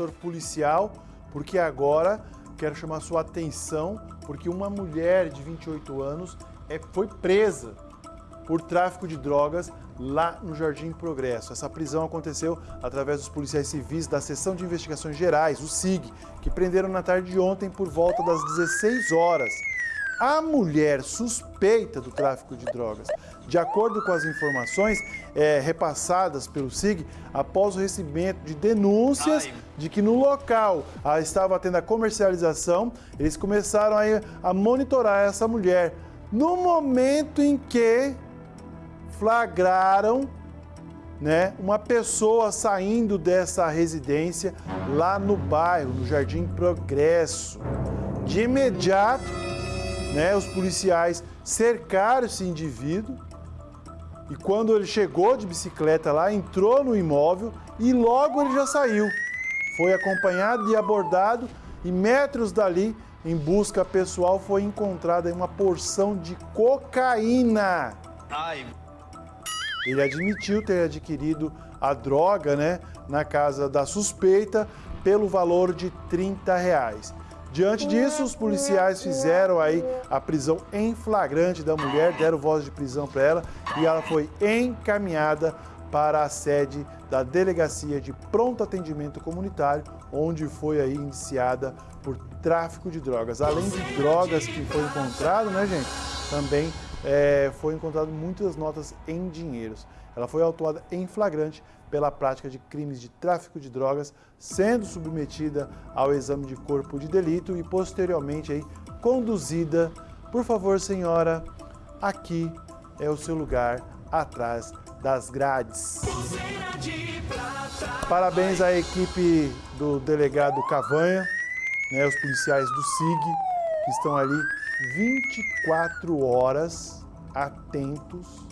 setor policial, porque agora quero chamar sua atenção, porque uma mulher de 28 anos é, foi presa por tráfico de drogas lá no Jardim Progresso. Essa prisão aconteceu através dos policiais civis da Seção de Investigações Gerais, o SIG, que prenderam na tarde de ontem por volta das 16 horas. A mulher suspeita do tráfico de drogas, de acordo com as informações é, repassadas pelo SIG, após o recebimento de denúncias Ai. de que no local ah, estava tendo a comercialização, eles começaram aí a monitorar essa mulher. No momento em que flagraram né, uma pessoa saindo dessa residência lá no bairro, no Jardim Progresso. De imediato, né, os policiais cercaram esse indivíduo e quando ele chegou de bicicleta lá, entrou no imóvel e logo ele já saiu. Foi acompanhado e abordado e metros dali, em busca pessoal, foi encontrada uma porção de cocaína. Ai. Ele admitiu ter adquirido a droga né, na casa da suspeita pelo valor de 30 reais. Diante disso, os policiais fizeram aí a prisão em flagrante da mulher, deram voz de prisão para ela e ela foi encaminhada para a sede da Delegacia de Pronto Atendimento Comunitário, onde foi aí iniciada por tráfico de drogas. Além de drogas que foi encontrado, né, gente, também é, foi encontrado muitas notas em dinheiros. Ela foi autuada em flagrante pela prática de crimes de tráfico de drogas, sendo submetida ao exame de corpo de delito e posteriormente aí, conduzida. Por favor, senhora, aqui é o seu lugar atrás das grades. Parabéns à equipe do delegado Cavanha, né, os policiais do SIG, que estão ali 24 horas atentos,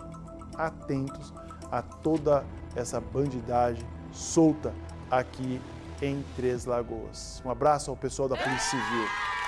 atentos a toda essa bandidagem solta aqui em Três Lagoas. Um abraço ao pessoal da Polícia Civil.